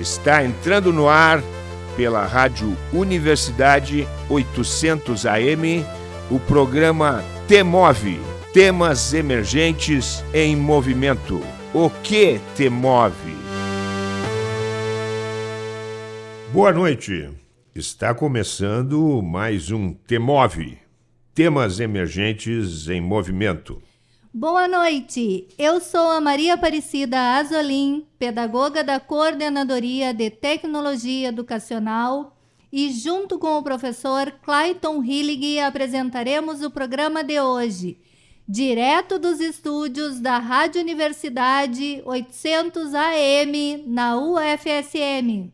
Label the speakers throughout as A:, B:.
A: Está entrando no ar pela Rádio Universidade 800 AM o programa Temove Temas Emergentes em Movimento. O que te move? Boa noite. Está começando mais um Temove Temas Emergentes em Movimento.
B: Boa noite, eu sou a Maria Aparecida Azolim, pedagoga da Coordenadoria de Tecnologia Educacional e junto com o professor Clayton Hillig apresentaremos o programa de hoje, direto dos estúdios da Rádio Universidade 800 AM na UFSM.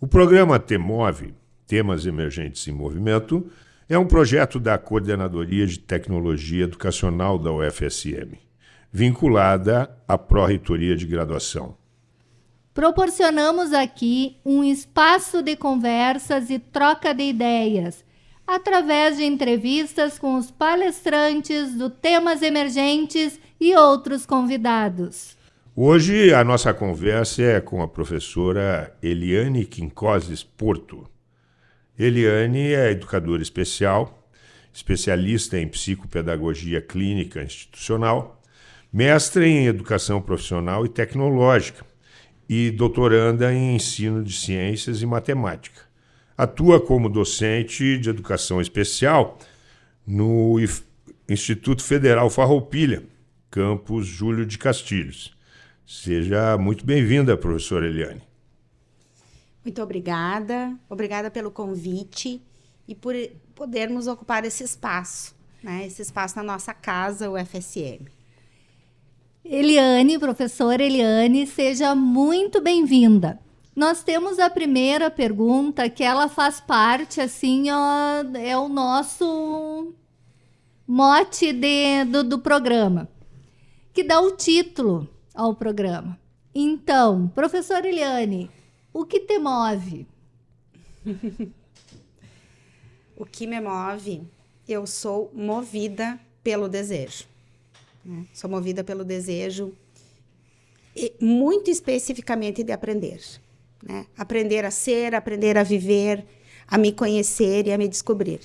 A: O programa TEMOVE, Temas Emergentes em Movimento, é um projeto da Coordenadoria de Tecnologia Educacional da UFSM, vinculada à Pró-Reitoria de Graduação.
B: Proporcionamos aqui um espaço de conversas e troca de ideias, através de entrevistas com os palestrantes do Temas Emergentes e outros convidados.
A: Hoje a nossa conversa é com a professora Eliane Quincoses Porto Eliane é educadora especial, especialista em psicopedagogia clínica institucional, mestre em educação profissional e tecnológica e doutoranda em ensino de ciências e matemática. Atua como docente de educação especial no Instituto Federal Farroupilha, campus Júlio de Castilhos. Seja muito bem-vinda, professora Eliane.
C: Muito obrigada. Obrigada pelo convite e por podermos ocupar esse espaço, né? Esse espaço na nossa casa, o FSM.
B: Eliane, professora Eliane, seja muito bem-vinda. Nós temos a primeira pergunta que ela faz parte, assim, ó, é o nosso mote de, do, do programa, que dá o título ao programa. Então, professora Eliane, o que te move?
C: o que me move? Eu sou movida pelo desejo. Né? Sou movida pelo desejo, e muito especificamente de aprender. Né? Aprender a ser, aprender a viver, a me conhecer e a me descobrir.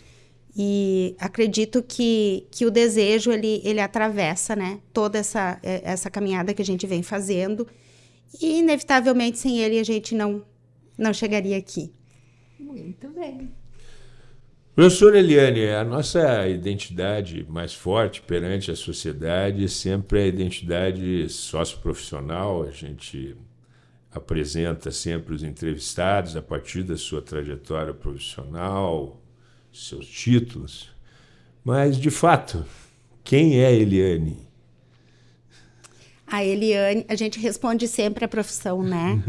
C: E acredito que, que o desejo ele, ele atravessa né, toda essa, essa caminhada que a gente vem fazendo e, inevitavelmente, sem ele, a gente não, não chegaria aqui.
B: Muito bem.
A: Professor Eliane, a nossa identidade mais forte perante a sociedade sempre é a identidade socioprofissional. A gente apresenta sempre os entrevistados a partir da sua trajetória profissional, seus títulos. Mas, de fato, quem é Eliane?
C: A Eliane, a gente responde sempre a profissão, né?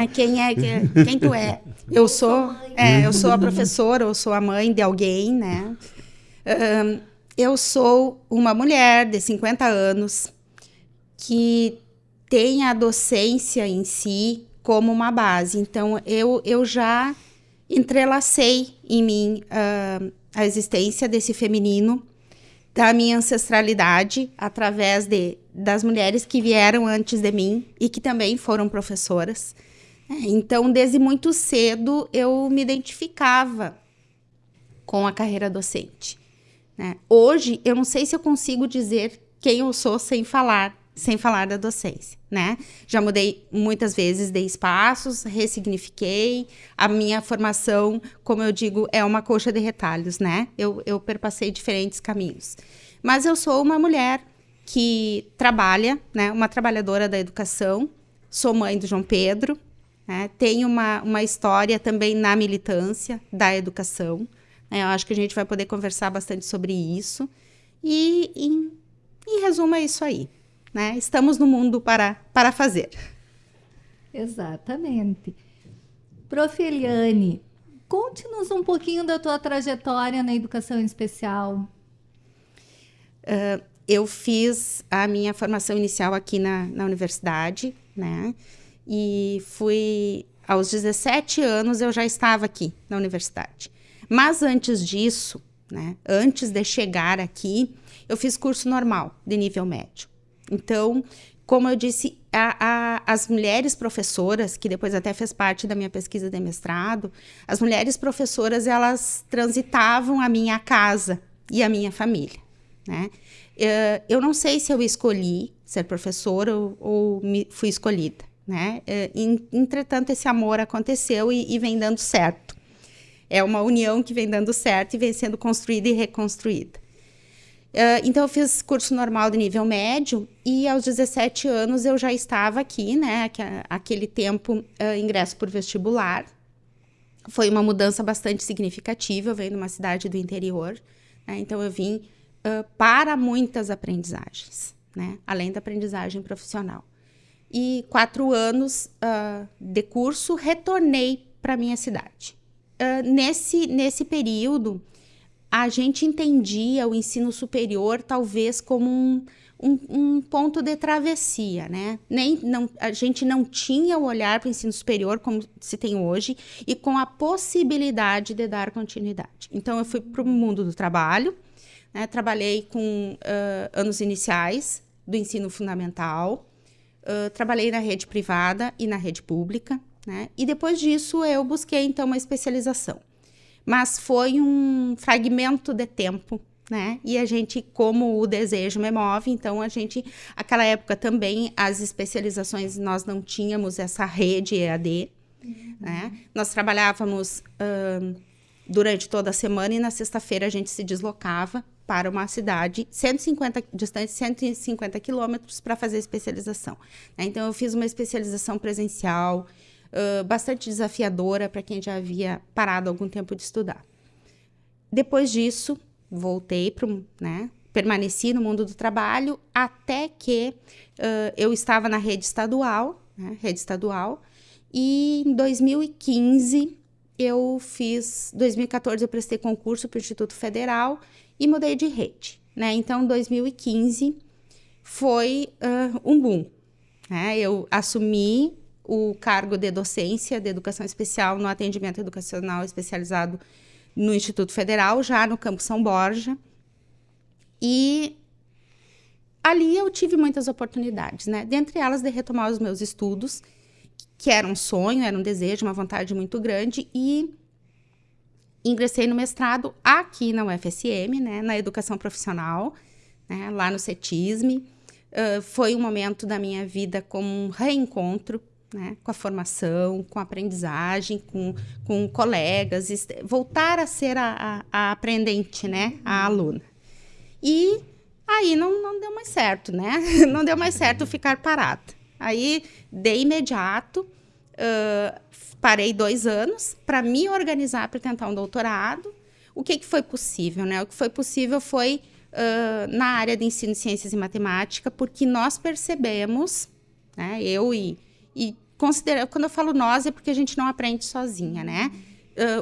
C: é, quem é, quem tu é? Eu sou, é, eu sou a professora, eu sou a mãe de alguém, né? Um, eu sou uma mulher de 50 anos que tem a docência em si como uma base. Então, eu, eu já entrelacei em mim uh, a existência desse feminino da minha ancestralidade através de, das mulheres que vieram antes de mim e que também foram professoras. É, então, desde muito cedo, eu me identificava com a carreira docente. Né? Hoje, eu não sei se eu consigo dizer quem eu sou sem falar sem falar da docência, né? Já mudei muitas vezes de espaços, ressignifiquei. A minha formação, como eu digo, é uma coxa de retalhos, né? Eu, eu perpassei diferentes caminhos. Mas eu sou uma mulher que trabalha, né? Uma trabalhadora da educação. Sou mãe do João Pedro, né? Tenho uma, uma história também na militância da educação. Né? Eu acho que a gente vai poder conversar bastante sobre isso. E, em, em resumo, é isso aí né? Estamos no mundo para, para fazer.
B: Exatamente. Prof. Eliane, conte-nos um pouquinho da tua trajetória na educação especial.
C: Uh, eu fiz a minha formação inicial aqui na, na universidade, né? E fui aos 17 anos eu já estava aqui na universidade. Mas antes disso, né, antes de chegar aqui, eu fiz curso normal de nível médio. Então, como eu disse, a, a, as mulheres professoras, que depois até fez parte da minha pesquisa de mestrado, as mulheres professoras elas transitavam a minha casa e a minha família, né? Uh, eu não sei se eu escolhi ser professora ou, fui escolhida, né? Uh, entretanto, esse amor aconteceu e, vem dando certo. É uma união que vem dando certo e vem sendo construída e reconstruída. Uh, então, eu fiz curso normal de nível médio e aos 17 anos eu já estava aqui, né? Aquele tempo, ingresso por vestibular. Foi uma mudança bastante significativa. Eu venho de uma cidade do interior, né? então eu vim uh, para muitas aprendizagens, né? Além da aprendizagem profissional. E quatro anos de curso, retornei para minha cidade. nesse, nesse período, a gente entendia o ensino superior talvez como um, um, um, ponto de travessia, né? Nem, não, a gente não tinha o olhar para o ensino superior como se tem hoje e com a possibilidade de dar continuidade. Então, eu fui para o mundo do trabalho, né? trabalhei com uh, anos iniciais do ensino fundamental, uh, trabalhei na rede privada e na rede pública, né? E depois disso, eu busquei, então, uma especialização mas foi um fragmento de tempo né? E a gente, como o desejo me move, então a gente, aquela época também, as especializações, nós não tínhamos essa rede EAD, uhum. né? Nós trabalhávamos uh, durante toda a semana e na sexta-feira a gente se deslocava para uma cidade 150 distante 150 quilômetros para fazer especialização. Né? Então eu fiz uma especialização presencial, bastante desafiadora para quem já havia parado algum tempo de estudar. Depois disso, voltei para né, permaneci no mundo do trabalho até que uh, eu estava na rede estadual, né, rede estadual, e em 2015 eu fiz, 2014 eu prestei concurso para o Instituto Federal e mudei de rede, né? Então 2015 foi uh, um boom, né? Eu assumi o cargo de docência de educação especial no atendimento educacional especializado no Instituto Federal, já no Campo São Borja. E ali eu tive muitas oportunidades, né? Dentre elas, de retomar os meus estudos, que era um sonho, era um desejo, uma vontade muito grande, e ingressei no mestrado aqui na UFSM, né? Na educação profissional, né? lá no CETISME. Uh, foi um momento da minha vida como um reencontro né? com a formação, com a aprendizagem, com, com colegas, voltar a ser a, a, a aprendente, né? a aluna. E aí não, não deu mais certo, né? Não deu mais certo ficar parada. Aí, de imediato, parei dois anos para me organizar para tentar um doutorado. O que, que foi possível? Né? O que foi possível foi uh, na área de ensino de ciências e matemática, porque nós percebemos, né, eu e e considera, quando eu falo nós é porque a gente não aprende sozinha, né?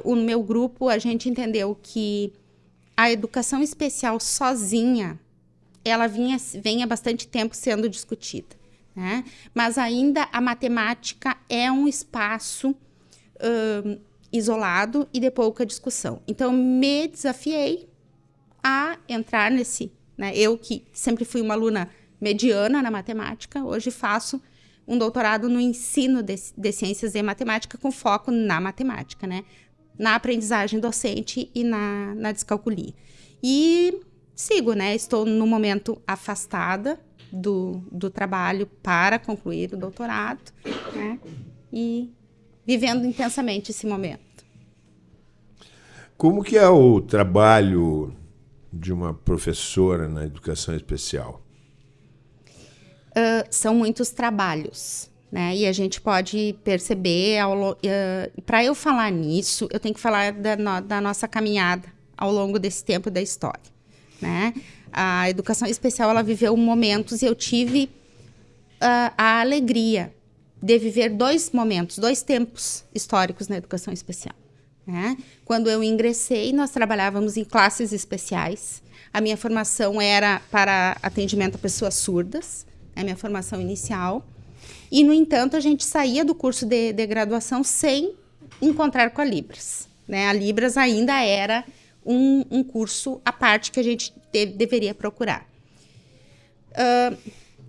C: Uh, o meu grupo, a gente entendeu que a educação especial sozinha, ela vinha, vem há bastante tempo sendo discutida, né? Mas ainda a matemática é um espaço uh, isolado e de pouca discussão. Então, me desafiei a entrar nesse, né? Eu que sempre fui uma aluna mediana na matemática, hoje faço um doutorado no ensino de, de ciências e matemática com foco na matemática, né? Na aprendizagem docente e na, na descalculia. E sigo, né? Estou no momento afastada do, do trabalho para concluir o doutorado, né? E vivendo intensamente esse momento.
A: Como que é o trabalho de uma professora na educação especial?
C: uh, são muitos trabalhos. Né? E a gente pode perceber, uh, para eu falar nisso, eu tenho que falar da, no, da, nossa caminhada ao longo desse tempo da história. Né? A educação especial ela viveu momentos e eu tive uh, a alegria de viver dois momentos, dois tempos históricos na educação especial. Né? Quando eu ingressei, nós trabalhávamos em classes especiais. A minha formação era para atendimento a pessoas surdas é a minha formação inicial. E, no entanto, a gente saía do curso de, de graduação sem encontrar com a Libras. Né? A Libras ainda era um, um curso à parte que a gente de, deveria procurar. Uh,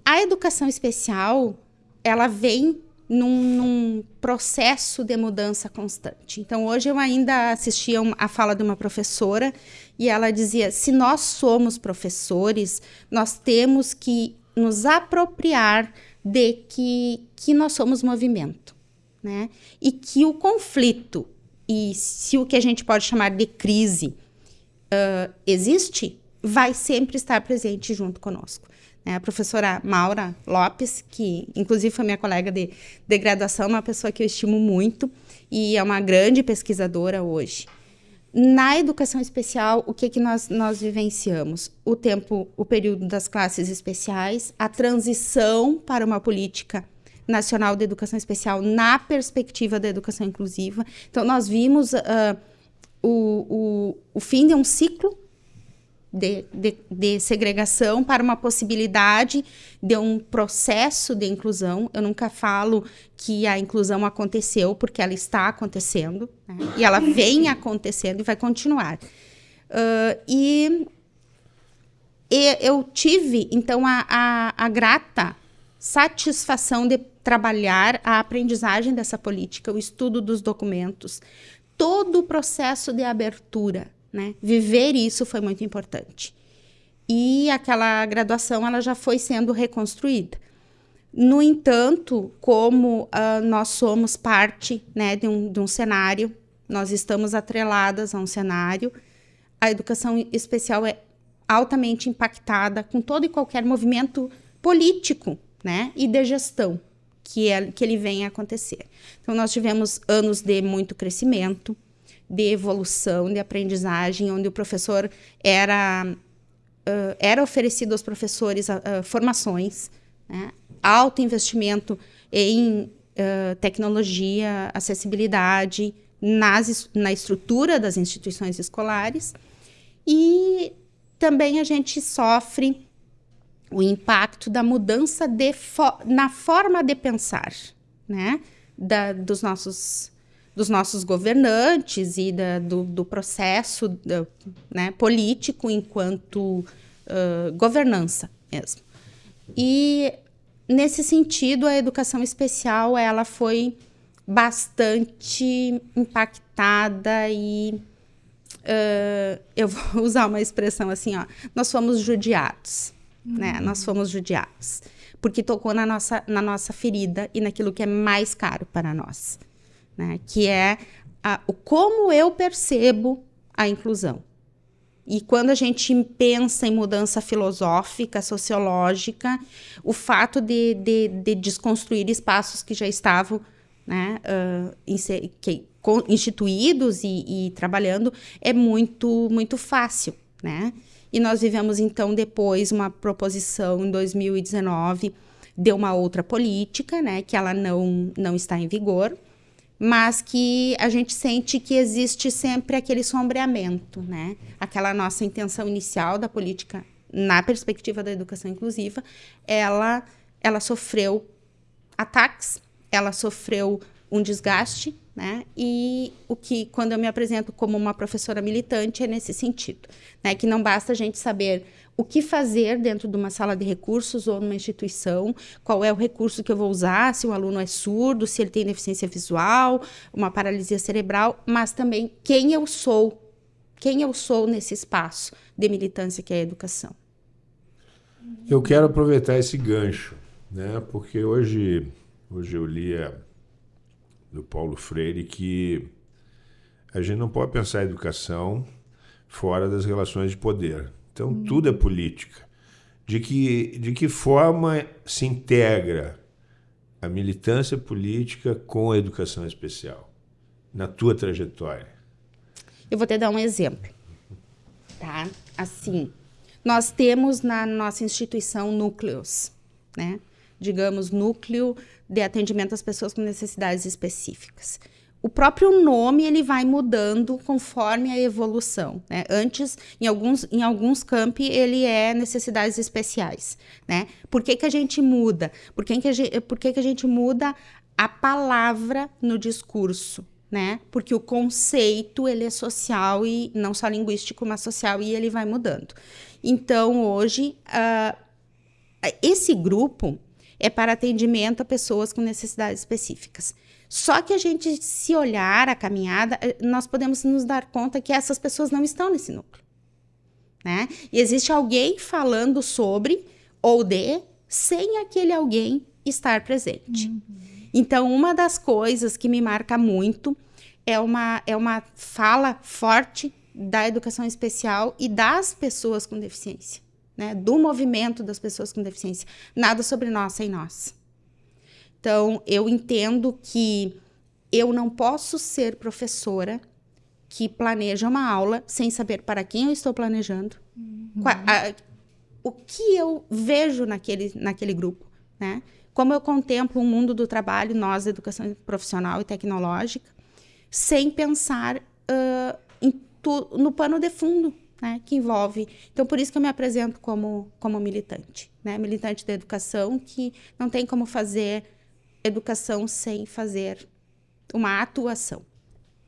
C: a educação especial, ela vem num, num, processo de mudança constante. Então, hoje eu ainda assistia a fala de uma professora e ela dizia: se nós somos professores, nós temos que nos apropriar de que, que nós somos movimento, né? E que o conflito e se o que a gente pode chamar de crise uh, existe, vai sempre estar presente junto conosco. Né? A professora Maura Lopes, que inclusive foi minha colega de, de graduação, uma pessoa que eu estimo muito e é uma grande pesquisadora hoje. Na educação especial, o que, que nós, nós vivenciamos? O tempo, o período das classes especiais, a transição para uma política nacional de educação especial na perspectiva da educação inclusiva. Então, nós vimos uh, o, o, o fim de um ciclo de, de, de, segregação para uma possibilidade de um processo de inclusão. Eu nunca falo que a inclusão aconteceu, porque ela está acontecendo, né? e ela vem acontecendo e vai continuar. Uh, e, e, eu tive, então, a, a, a grata satisfação de trabalhar a aprendizagem dessa política, o estudo dos documentos, todo o processo de abertura né? Viver isso foi muito importante. E aquela graduação ela já foi sendo reconstruída. No entanto, como uh, nós somos parte né, de, um, de um cenário, nós estamos atreladas a um cenário, a educação especial é altamente impactada com todo e qualquer movimento político né, e de gestão que, é, que ele vem a acontecer. Então, nós tivemos anos de muito crescimento, de evolução, de aprendizagem, onde o professor era, uh, era oferecido aos professores uh, formações, né? alto investimento em uh, tecnologia, acessibilidade nas, na estrutura das instituições escolares e também a gente sofre o impacto da mudança fo na forma de pensar, né? Da, dos nossos dos nossos governantes e da, do, do, processo da, né, político enquanto uh, governança mesmo. E nesse sentido, a educação especial ela foi bastante impactada e uh, eu vou usar uma expressão assim, ó, nós fomos judiados, uhum. né? Nós fomos judiados porque tocou na nossa, na nossa ferida e naquilo que é mais caro para nós né? que é a, o como eu percebo a inclusão. E quando a gente pensa em mudança filosófica, sociológica, o fato de, de, de desconstruir espaços que já estavam né, uh, que, instituídos e, e, trabalhando é muito, muito fácil. Né? E nós vivemos, então, depois uma proposição em 2019 de uma outra política, né, que ela não, não está em vigor, mas que a gente sente que existe sempre aquele sombreamento, né? Aquela nossa intenção inicial da política na perspectiva da educação inclusiva, ela ela sofreu ataques, ela sofreu um desgaste, né? E o que quando eu me apresento como uma professora militante é nesse sentido, né? Que não basta a gente saber o que fazer dentro de uma sala de recursos ou numa instituição, qual é o recurso que eu vou usar, se o aluno é surdo, se ele tem deficiência visual, uma paralisia cerebral, mas também quem eu sou, quem eu sou nesse espaço de militância que é a educação.
A: Eu quero aproveitar esse gancho, né? Porque hoje, hoje eu li a, do Paulo Freire que a gente não pode pensar a educação fora das relações de poder. Então, hum. tudo é política. De que, de que forma se integra a militância política com a educação especial, na tua trajetória?
C: Eu vou te dar um exemplo. Tá? Assim, nós temos na nossa instituição núcleos, né? Digamos, núcleo de atendimento às pessoas com necessidades específicas o próprio nome ele vai mudando conforme a evolução. Né? Antes, em alguns, em alguns campi, ele é necessidades especiais. Né? Por que, que a gente muda? Por que, que, a gente, por que, que a gente muda a palavra no discurso? Né? Porque o conceito ele é social e não só linguístico, mas social e ele vai mudando. Então, hoje, uh, esse grupo é para atendimento a pessoas com necessidades específicas. Só que a gente, se olhar a caminhada, eh, nós podemos nos dar conta que essas pessoas não estão nesse núcleo. Né? E existe alguém falando sobre ou de, sem aquele alguém estar presente. Uhum. Então, uma das coisas que me marca muito é uma, é uma fala forte da educação especial e das pessoas com deficiência, né? do movimento das pessoas com deficiência. Nada sobre nós sem nós. Então, eu entendo que eu não posso ser professora que planeja uma aula sem saber para quem eu estou planejando, uhum. a, o que eu vejo naquele, naquele grupo, né? Como eu contemplo o mundo do trabalho, nós, da educação profissional e tecnológica, sem pensar uh, tu, no pano de fundo, né, que envolve. Então, por isso que eu me apresento como, como militante, né, militante da educação, que não tem como fazer educação sem fazer uma atuação.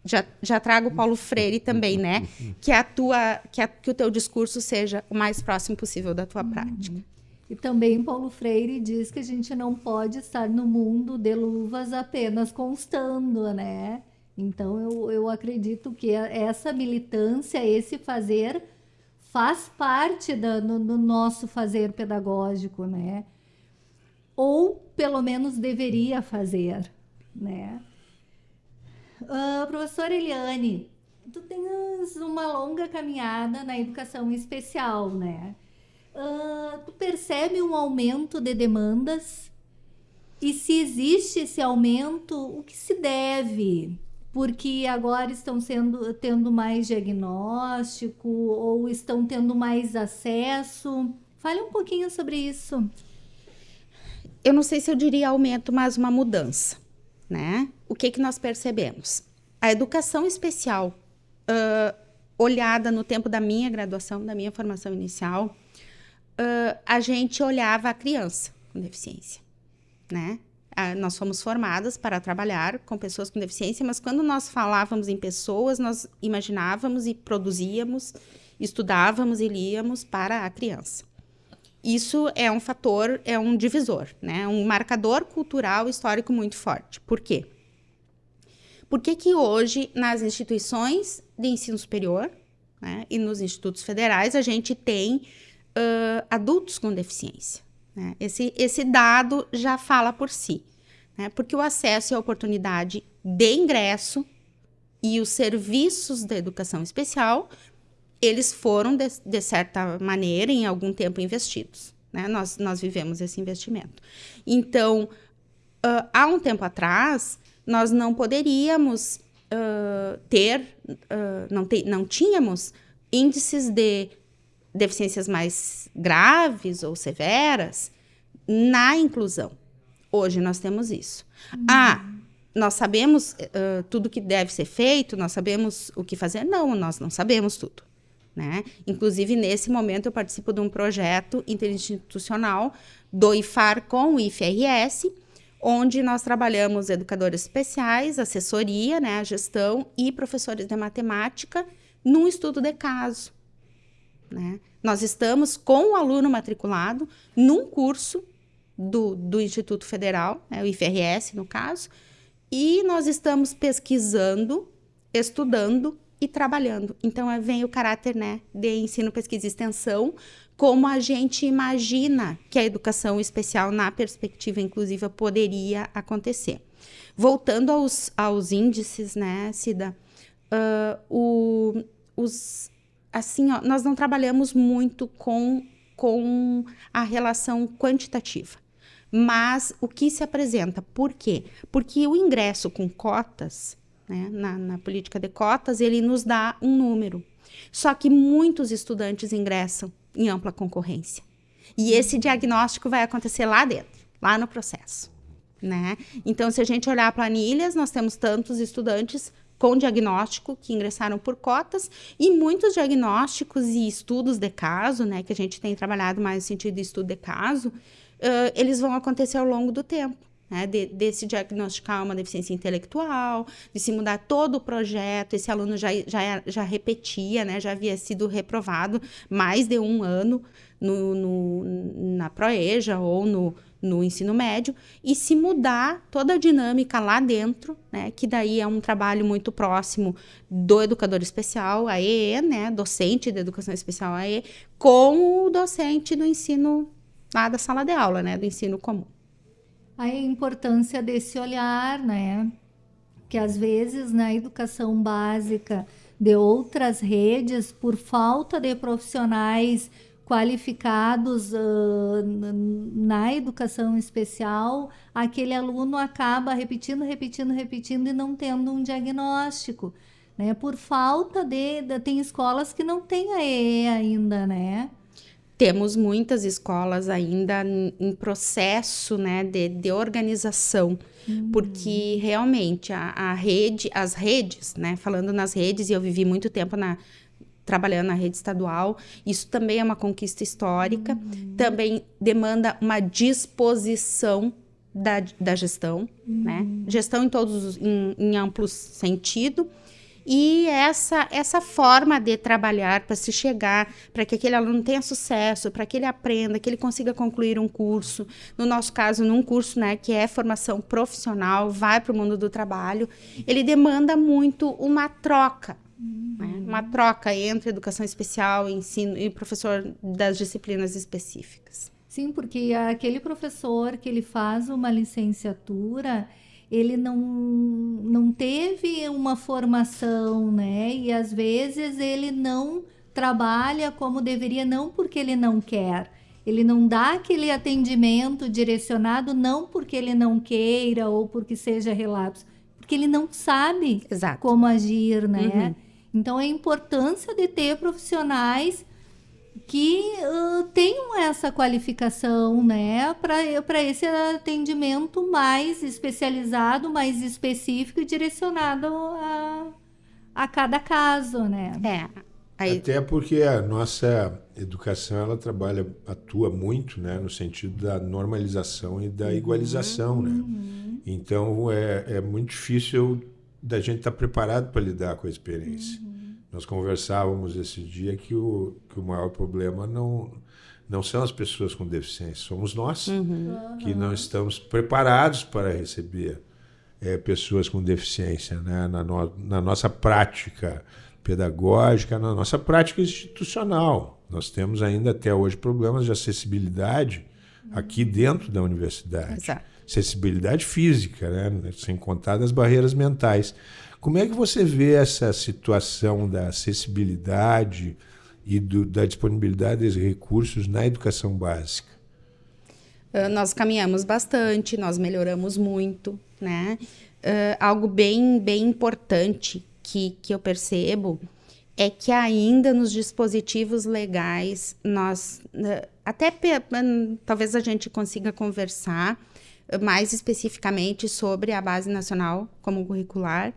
C: Já, já trago Paulo Freire também, né? Que a tua, que, a, que o teu discurso seja o mais próximo possível da tua prática.
B: E também Paulo Freire diz que a gente não pode estar no mundo de luvas apenas constando, né? Então, eu, eu acredito que essa militância, esse fazer, faz parte da, no, no nosso fazer pedagógico, né? Ou, pelo menos, deveria fazer, né? Uh, professora Eliane, tu tens uma longa caminhada na educação especial, né? Uh, tu percebe um aumento de demandas? E se existe esse aumento, o que se deve? Porque agora estão sendo tendo mais diagnóstico ou estão tendo mais acesso. Fale um pouquinho sobre isso.
C: Eu não sei se eu diria aumento, mas uma mudança, né? O que que nós percebemos? A educação especial, uh, olhada no tempo da minha graduação, da minha formação inicial, uh, a gente olhava a criança com deficiência, né? Nós fomos formadas para trabalhar com pessoas com deficiência, mas quando nós falávamos em pessoas, nós imaginávamos e produzíamos, estudávamos e líamos para a criança. Isso é um fator, é um divisor, né? um marcador cultural histórico muito forte. Por quê? Por que, que hoje, nas instituições de ensino superior né, e nos institutos federais, a gente tem uh, adultos com deficiência? Né? Esse, esse dado já fala por si, né? porque o acesso e a oportunidade de ingresso e os serviços da educação especial, eles foram, de, de certa maneira, em algum tempo investidos. Né? Nós, nós vivemos esse investimento. Então, uh, há um tempo atrás, nós não poderíamos uh, ter, uh, não, te, não tínhamos índices de deficiências mais graves ou severas na inclusão. Hoje nós temos isso. Uhum. Ah, nós sabemos uh, tudo que deve ser feito, nós sabemos o que fazer? Não, nós não sabemos tudo. Né? Inclusive, nesse momento, eu participo de um projeto interinstitucional do IFAR com o IFRS, onde nós trabalhamos educadores especiais, assessoria, né, a gestão e professores de matemática num estudo de caso. Né? Nós estamos com o aluno matriculado num curso do, do Instituto Federal, né, o IFRS no caso, e nós estamos pesquisando, estudando e trabalhando. Então é, vem o caráter né, de ensino, pesquisa e extensão, como a gente imagina que a educação especial na perspectiva inclusiva poderia acontecer. Voltando aos, aos índices, né, Cida, uh, o, os, assim, ó, nós não trabalhamos muito com, com a relação quantitativa. Mas o que se apresenta? Por quê? Porque o ingresso com cotas, né, na, na política de cotas, ele nos dá um número. Só que muitos estudantes ingressam em ampla concorrência. E esse diagnóstico vai acontecer lá dentro, lá no processo. Né? Então, se a gente olhar planilhas, nós temos tantos estudantes com diagnóstico que ingressaram por cotas e muitos diagnósticos e estudos de caso, né, que a gente tem trabalhado mais no sentido de estudo de caso, uh, eles vão acontecer ao longo do tempo. Né, de, de, se diagnosticar uma deficiência intelectual, de se mudar todo o projeto. Esse aluno já, já, já repetia, né, já havia sido reprovado mais de um ano no, no, na Proeja ou no, no ensino médio e se mudar toda a dinâmica lá dentro, né, que daí é um trabalho muito próximo do educador especial, a EE, né, docente de educação especial a EE, com o docente do ensino lá da sala de aula, né, do ensino comum.
B: A importância desse olhar, né, que às vezes na educação básica de outras redes, por falta de profissionais qualificados uh, na educação especial, aquele aluno acaba repetindo, repetindo, repetindo e não tendo um diagnóstico, né? Por falta de, de tem escolas que não têm a EE ainda, né?
C: Temos muitas escolas ainda em processo, né, de, de organização, uhum. porque realmente a, a rede, as redes, né, falando nas redes, e eu vivi muito tempo na trabalhando na rede estadual. Isso também é uma conquista histórica, uhum. também demanda uma disposição da, da gestão, né? uhum. né? Gestão em todos em, em amplo sentido. E essa, essa forma de trabalhar para se chegar, para que aquele aluno tenha sucesso, para que ele aprenda, que ele consiga concluir um curso. No nosso caso, num curso né, que é formação profissional, vai para o mundo do trabalho, ele demanda muito uma troca né? Uma troca entre educação especial, ensino e professor das disciplinas específicas.
B: Sim, porque aquele professor que ele faz uma licenciatura, ele não, não teve uma formação, né? E às vezes ele não trabalha como deveria, não porque ele não quer. Ele não dá aquele atendimento direcionado, não porque ele não queira ou porque seja relapso, porque ele não sabe
C: Exato.
B: como agir, né? Uhum. Então, a importância de ter profissionais que uh, tenham essa qualificação, né, para esse atendimento mais especializado, mais específico e direcionado a, a cada caso, né?
C: É.
A: Aí... Até porque a nossa educação ela trabalha, atua muito, né, no sentido da normalização e da uhum. igualização, né? Uhum. Então é, é muito difícil da gente estar tá preparado para lidar com a experiência. Uhum. Nós conversávamos esse dia que o, que o maior problema não, não são as pessoas com deficiência, somos nós uhum. que não estamos preparados para receber é, pessoas com deficiência né? na, no, na nossa prática pedagógica, na nossa prática institucional. Nós temos ainda até hoje problemas de acessibilidade aqui dentro da universidade. Exato acessibilidade física, né? sem contar das barreiras mentais. Como é que você vê essa situação da acessibilidade e do, da disponibilidade de recursos na educação básica?
C: Uh, nós caminhamos bastante, nós melhoramos muito, né? Uh, algo bem, bem importante que, que eu percebo é que ainda nos dispositivos legais nós uh, até talvez a gente consiga conversar mais especificamente sobre a Base Nacional como curricular,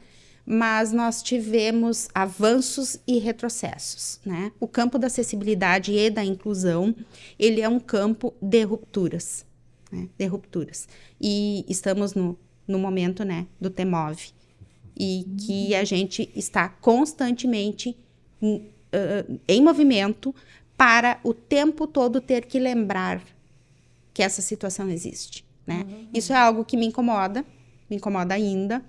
C: mas nós tivemos avanços e retrocessos, né? O campo da acessibilidade e da inclusão, ele é um campo de rupturas, né? De rupturas. E estamos no, no momento, né, do TEMOV, e que a gente está constantemente em, uh, em movimento para o tempo todo ter que lembrar que essa situação existe. Né? Uhum. Isso é algo que me incomoda, me incomoda ainda,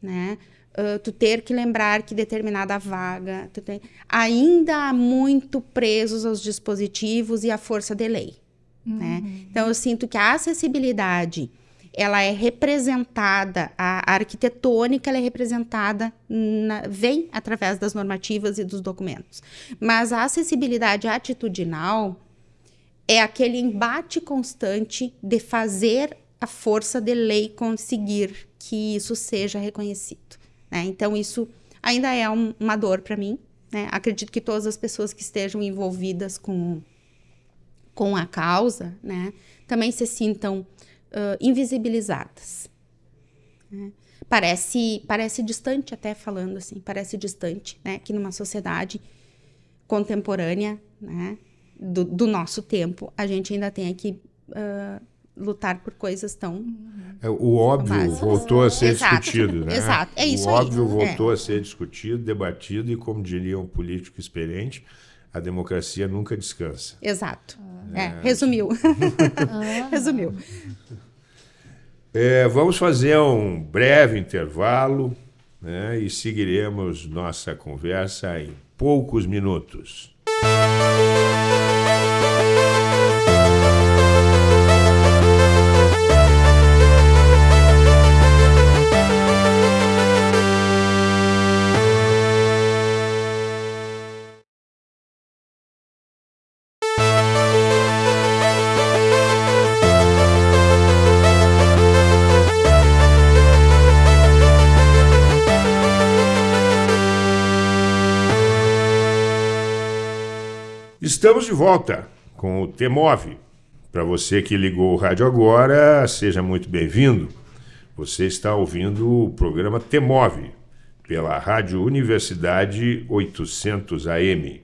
C: né? Uh, tu ter que lembrar que determinada vaga tem... ainda há muito presos aos dispositivos e à força de lei. Né? Uhum. Né? Então eu sinto que a acessibilidade ela é representada, a arquitetônica ela é representada, na, vem através das normativas e dos documentos. Mas a acessibilidade atitudinal é aquele embate constante de fazer a força de lei conseguir que isso seja reconhecido. Né? Então, isso ainda é um, uma dor para mim. Né? Acredito que todas as pessoas que estejam envolvidas com, com a causa né, também se sintam uh, invisibilizadas. Né? Parece, parece distante, até falando assim, parece distante né? que numa sociedade contemporânea, né? do, do nosso tempo, a gente ainda tem que uh, lutar por coisas tão.
A: É, o óbvio básicas. voltou a ser Exato. discutido, né?
C: Exato, é isso
A: O óbvio
C: aí.
A: voltou é. a ser discutido, debatido, e como diria um político experiente, a democracia nunca descansa.
C: Exato. É, resumiu. resumiu.
A: É, vamos fazer um breve intervalo né, e seguiremos nossa conversa em poucos minutos. Estamos de volta com o Temove. Para você que ligou o rádio agora, seja muito bem-vindo. Você está ouvindo o programa Temove pela Rádio Universidade 800 AM.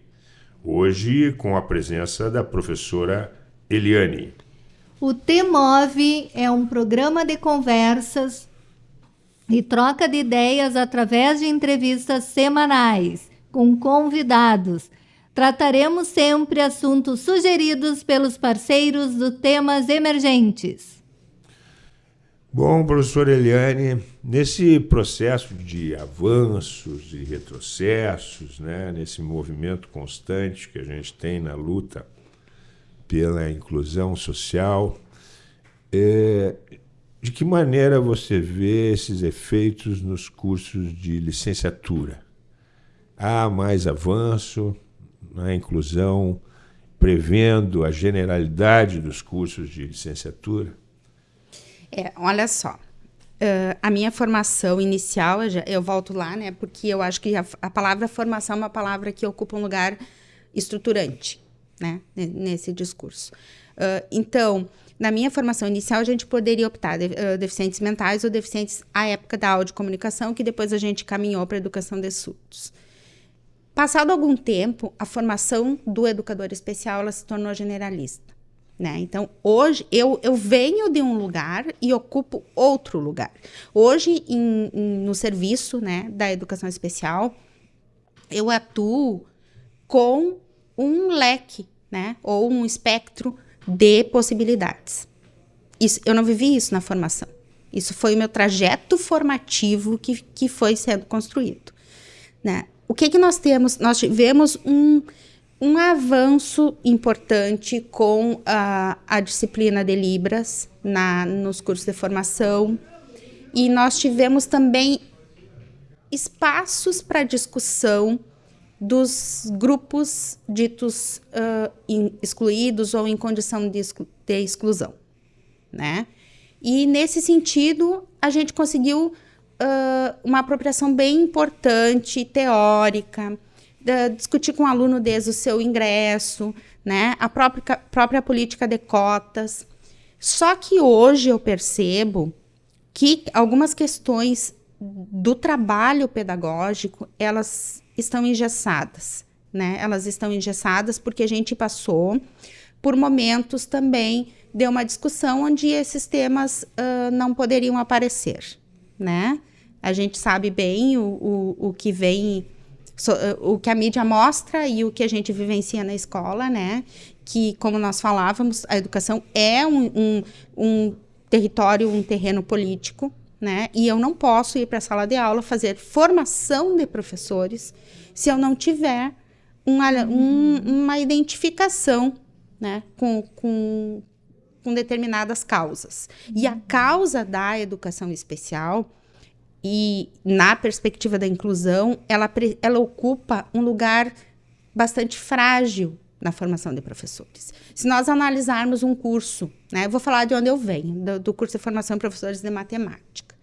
A: Hoje com a presença da professora Eliane.
B: O Temove é um programa de conversas e troca de ideias através de entrevistas semanais com convidados Trataremos sempre assuntos sugeridos pelos parceiros do Temas Emergentes.
A: Bom, professor Eliane, nesse processo de avanços e retrocessos, né, nesse movimento constante que a gente tem na luta pela inclusão social, é, de que maneira você vê esses efeitos nos cursos de licenciatura? Há mais avanço? Na inclusão, prevendo a generalidade dos cursos de licenciatura?
C: É, olha só, uh, a minha formação inicial, eu, já, eu, volto lá, né, porque eu acho que a, a, palavra formação é uma palavra que ocupa um lugar estruturante, né, nesse discurso. Uh, então, na minha formação inicial, a gente poderia optar de, uh, deficientes mentais ou deficientes à época da audiocomunicação, que depois a gente caminhou para a educação de surdos. Passado algum tempo, a formação do educador especial ela se tornou generalista. Né? Então, hoje eu, eu venho de um lugar e ocupo outro lugar. Hoje, em, em, no serviço né, da educação especial, eu atuo com um leque, né, ou um espectro de possibilidades. Isso, eu não vivi isso na formação. Isso foi o meu trajeto formativo que, que foi sendo construído. Né? O que, que nós temos? Nós tivemos um, um avanço importante com a, a disciplina de Libras na, nos cursos de formação. E nós tivemos também espaços para discussão dos grupos ditos uh, in, excluídos ou em condição de, exclu de exclusão, né? E nesse sentido, a gente conseguiu uh, uma apropriação bem importante, teórica, discutir com o aluno desde o seu ingresso, né? a própria, própria política de cotas. Só que hoje eu percebo que algumas questões do trabalho pedagógico, elas estão engessadas, né? Elas estão engessadas porque a gente passou por momentos também de uma discussão onde esses temas uh, não poderiam aparecer, né? A gente sabe bem o, o, o que vem, o que a mídia mostra e o que a gente vivencia na escola, né? Que, como nós falávamos, a educação é um, um, um território, um terreno político, né? E eu não posso ir para a sala de aula fazer formação de professores se eu não tiver uma, um, uma identificação, né? Com, com, com determinadas causas. E a causa da educação especial e na perspectiva da inclusão, ela, ela ocupa um lugar bastante frágil na formação de professores. Se nós analisarmos um curso, né, eu vou falar de onde eu venho, do, do curso de formação de professores de matemática.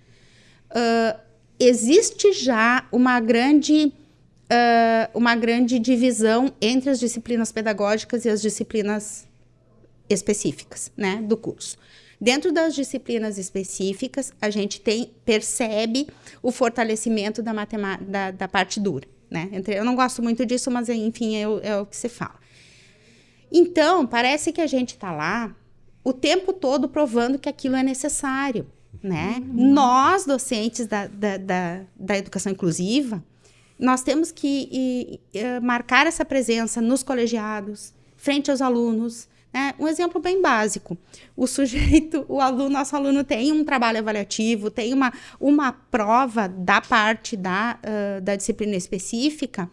C: Uh, existe já uma grande, uh, uma grande divisão entre as disciplinas pedagógicas e as disciplinas específicas né, do curso. Dentro das disciplinas específicas, a gente tem percebe o fortalecimento da, da, da parte dura. Né? Eu não gosto muito disso, mas enfim, é, é o que se fala. Então, parece que a gente está lá o tempo todo provando que aquilo é necessário. Né? Uhum. Nós, docentes da, da, da, da educação inclusiva, nós temos que e, e, marcar essa presença nos colegiados, frente aos alunos. Né? Um exemplo bem básico: o sujeito, o aluno, nosso aluno tem um trabalho avaliativo, tem uma, uma prova da parte da, uh, da disciplina específica,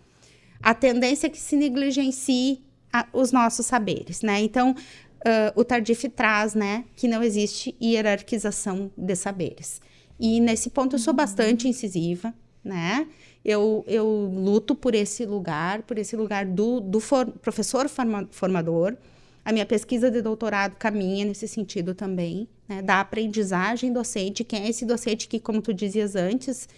C: a tendência é que se negligencie a, os nossos saberes. Né? Então, uh, o Tardif traz né, que não existe hierarquização de saberes. E nesse ponto eu sou bastante incisiva, né? Eu, eu luto por esse lugar, por esse lugar do, do for, professor forma, formador. A minha pesquisa de doutorado caminha nesse sentido também, né? Da aprendizagem docente. Quem é esse docente que, como tu dizias antes,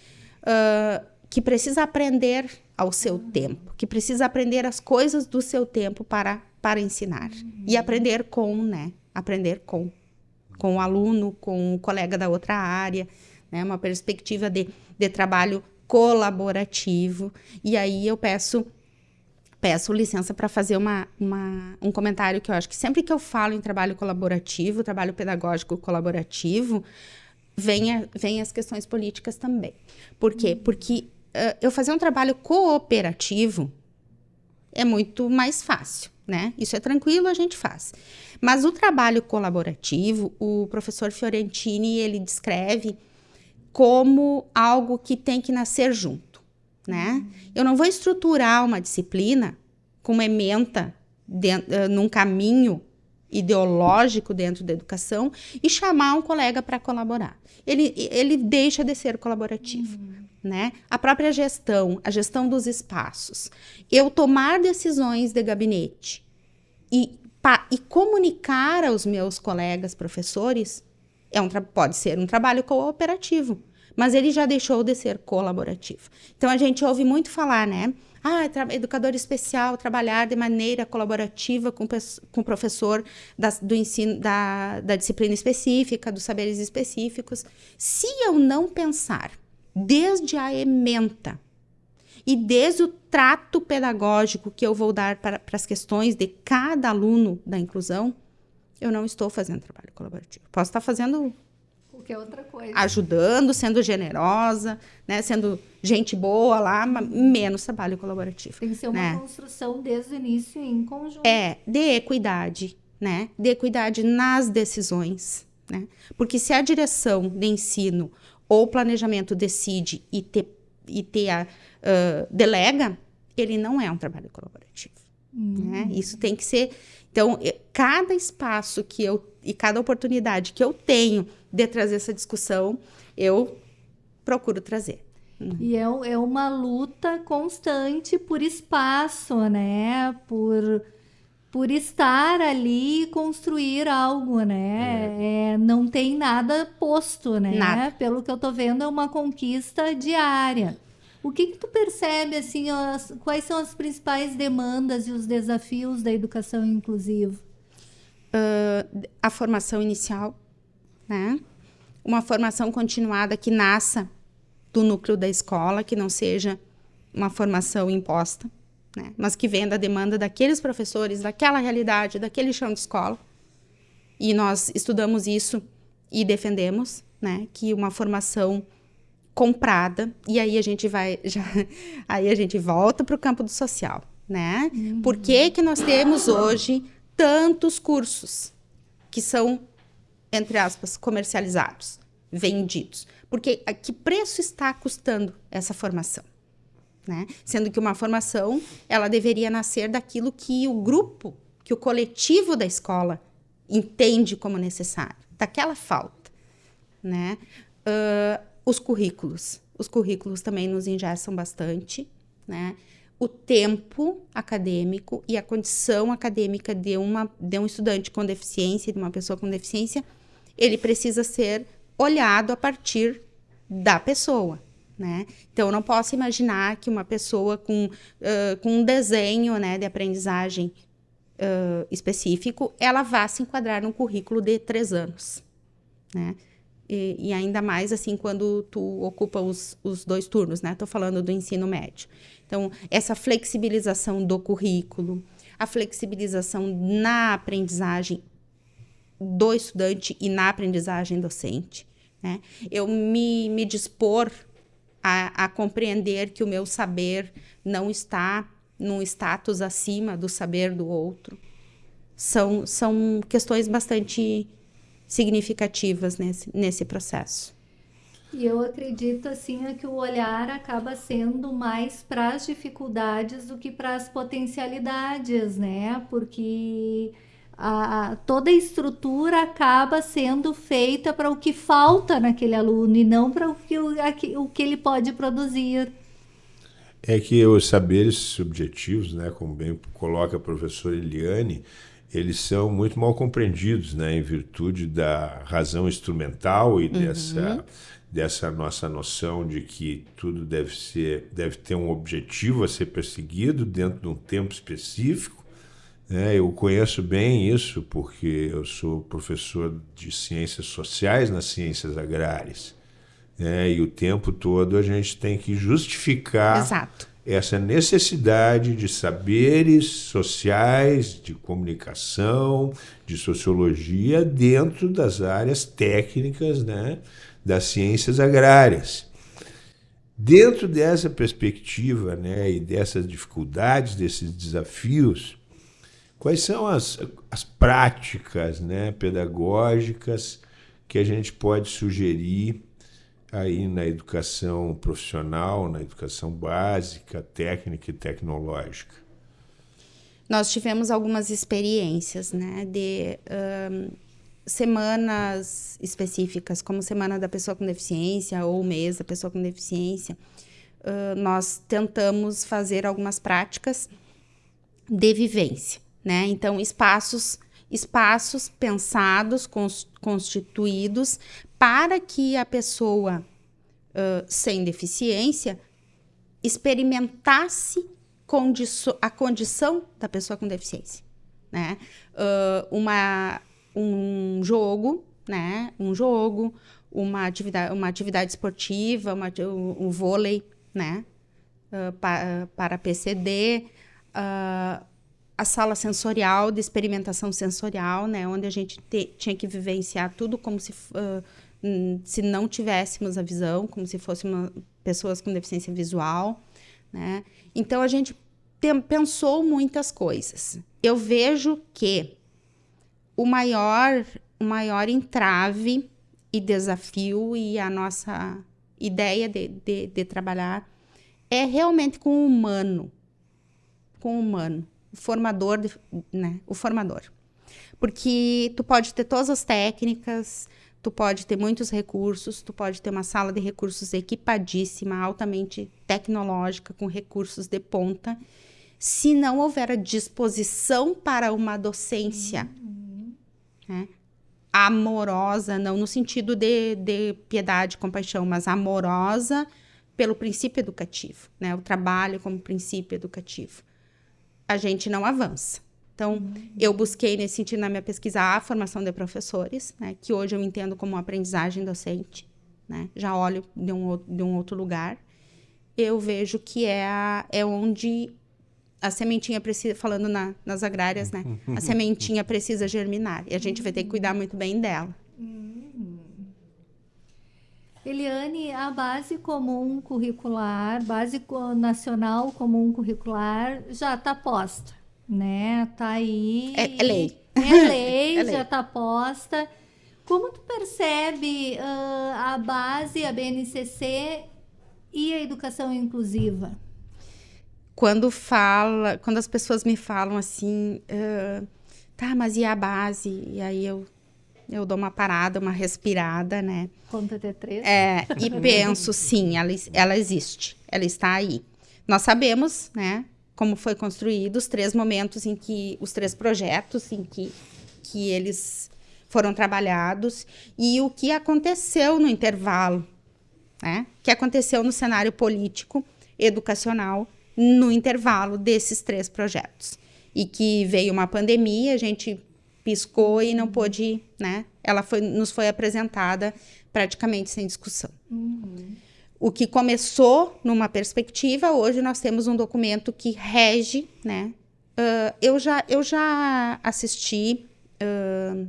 C: uh, que precisa aprender ao seu tempo, que precisa aprender as coisas do seu tempo para, para ensinar. Uhum. E aprender com, né? Aprender com. Com o aluno, com o colega da outra área né? Uma perspectiva de, de trabalho colaborativo. E aí eu peço peço licença para fazer uma, uma, um comentário que eu acho que sempre que eu falo em trabalho colaborativo, trabalho pedagógico colaborativo, vem, vem as questões políticas também. Por quê? Porque uh, eu fazer um trabalho cooperativo é muito mais fácil, né? Isso é tranquilo, a gente faz. Mas o trabalho colaborativo, o professor Fiorentini, ele descreve como algo que tem que nascer junto, né? Eu não vou estruturar uma disciplina com uma ementa dentro, uh, num caminho ideológico dentro da educação e chamar um colega para colaborar. Ele, ele deixa de ser colaborativo. Uhum. Né? A própria gestão, a gestão dos espaços. Eu tomar decisões de gabinete e, pa, e comunicar aos meus colegas professores é um pode ser um trabalho cooperativo, mas ele já deixou de ser colaborativo. Então a gente ouve muito falar, né? Ah, educador especial, trabalhar de maneira colaborativa com, com o professor da, do ensino, da, da disciplina específica, dos saberes específicos. Se eu não pensar desde a ementa e desde o trato pedagógico que eu vou dar para, para as questões de cada aluno da inclusão, eu não estou fazendo trabalho colaborativo. Posso estar fazendo
B: qualquer outra coisa.
C: Ajudando, sendo generosa, né, sendo gente boa lá, menos trabalho colaborativo.
B: Tem que ser uma né? construção desde o início em conjunto.
C: É, de equidade, né? De equidade nas decisões, né? Porque se a direção de ensino ou planejamento decide e te, e te uh, delega, ele não é um trabalho colaborativo. Uhum. Né? Isso tem que ser então, cada espaço que eu e cada oportunidade que eu tenho de trazer essa discussão, eu procuro trazer.
B: E é, é uma luta constante por espaço, né? Por, por estar ali e construir algo, né? É. É, não tem nada posto, né? Nada. Pelo que eu tô vendo, é uma conquista diária. O que, que tu percebe, assim, as, quais são as principais demandas e os desafios da educação inclusiva?
C: Uh, a formação inicial, né? Uma formação continuada que nasça do núcleo da escola, que não seja uma formação imposta, né? Mas que venha da demanda daqueles professores, daquela realidade, daquele chão de escola. E nós estudamos isso e defendemos, né? Que uma formação comprada e aí a gente vai já aí a gente volta para o campo do social, né? Uhum. Por que que nós temos hoje tantos cursos que são entre aspas comercializados, vendidos? Porque a que preço está custando essa formação? Né? Sendo que uma formação ela deveria nascer daquilo que o grupo, que o coletivo da escola entende como necessário, daquela falta, né? Uh, os currículos. Os currículos também nos engessam bastante, né? O tempo acadêmico e a condição acadêmica de, uma, de um estudante com deficiência, de uma pessoa com deficiência, ele precisa ser olhado a partir da pessoa, né? Então, eu não posso imaginar que uma pessoa com, uh, com um desenho né, de aprendizagem uh, específico, ela vá se enquadrar num currículo de três anos, né? E, e, ainda mais assim quando tu ocupa os, os dois turnos, né? Estou falando do ensino médio. Então, essa flexibilização do currículo, a flexibilização na aprendizagem do estudante e na aprendizagem docente, né? Eu me, me dispor a, a compreender que o meu saber não está num status acima do saber do outro. São, são questões bastante significativas nesse, nesse processo.
B: E eu acredito assim é que o olhar acaba sendo mais para as dificuldades do que para as potencialidades, né? Porque a, toda a estrutura acaba sendo feita para o que falta naquele aluno e não para o que, o, o que ele pode produzir.
A: É que os saberes subjetivos, né, como bem coloca a professora Eliane, eles são muito mal compreendidos, né, em virtude da razão instrumental e uhum. dessa dessa nossa noção de que tudo deve ser deve ter um objetivo a ser perseguido dentro de um tempo específico. Né? Eu conheço bem isso porque eu sou professor de ciências sociais nas ciências agrárias. Né? E o tempo todo a gente tem que justificar
C: Exato
A: essa necessidade de saberes sociais, de comunicação, de sociologia dentro das áreas técnicas né, das ciências agrárias. Dentro dessa perspectiva né, e dessas dificuldades, desses desafios, quais são as, as práticas né, pedagógicas que a gente pode sugerir aí na educação profissional, na educação básica, técnica e tecnológica?
C: Nós tivemos algumas experiências, né, de um, semanas específicas, como Semana da Pessoa com Deficiência ou Mês da Pessoa com Deficiência. Uh, nós tentamos fazer algumas práticas de vivência, né? Então, espaços espaços pensados, constituídos para que a pessoa uh, sem deficiência experimentasse a condição da pessoa com deficiência, né? Uh, uma, um jogo, né? Um jogo, uma atividade, uma atividade esportiva, uma, um, um vôlei, né? Uh, pa, para PCD, uh, a sala sensorial de experimentação sensorial, né? Onde a gente te, tinha que vivenciar tudo como se uh, se não tivéssemos a visão, como se fôssemos pessoas com deficiência visual, né? Então a gente tem, pensou muitas coisas. Eu vejo que o maior, o maior entrave e desafio e a nossa ideia de, de, de trabalhar é realmente com o humano, com o humano, formador, de, né? O formador, porque tu pode ter todas as técnicas, tu pode ter muitos recursos, tu pode ter uma sala de recursos equipadíssima, altamente tecnológica, com recursos de ponta. Se não houver a disposição para uma docência uhum. né, amorosa, não no sentido de, de piedade, compaixão, mas amorosa pelo princípio educativo, né, o trabalho como princípio educativo, a gente não avança. Então, uhum. eu busquei nesse sentido na minha pesquisa a formação de professores, né, que hoje eu entendo como aprendizagem docente, né, já olho de um, de um outro lugar. Eu vejo que é, a, é onde a sementinha precisa, falando na, nas agrárias, né, a sementinha precisa germinar e a gente vai ter que cuidar muito bem dela. Uhum.
B: Eliane, a base comum curricular, base nacional comum curricular já está posta né? Tá aí.
C: É, é lei.
B: É lei, é lei. já está posta. Como tu percebe uh, a base, a BNCC e a educação inclusiva?
C: Quando fala, quando as pessoas me falam assim, uh, tá, mas e a base? E aí eu eu dou uma parada, uma respirada, né?
B: Conta até três.
C: É, e penso, sim, ela, ela existe, ela está aí. Nós sabemos, né, como foi construído, os três momentos em que, os três projetos em que, que eles foram trabalhados e o que aconteceu no intervalo, né? que aconteceu no cenário político, educacional, no intervalo desses três projetos. E que veio uma pandemia, a gente piscou e não pôde, né? Ela foi, nos foi apresentada praticamente sem discussão. Uhum. O que começou numa perspectiva, hoje nós temos um documento que rege, né? Uh, eu, já, eu já assisti uh,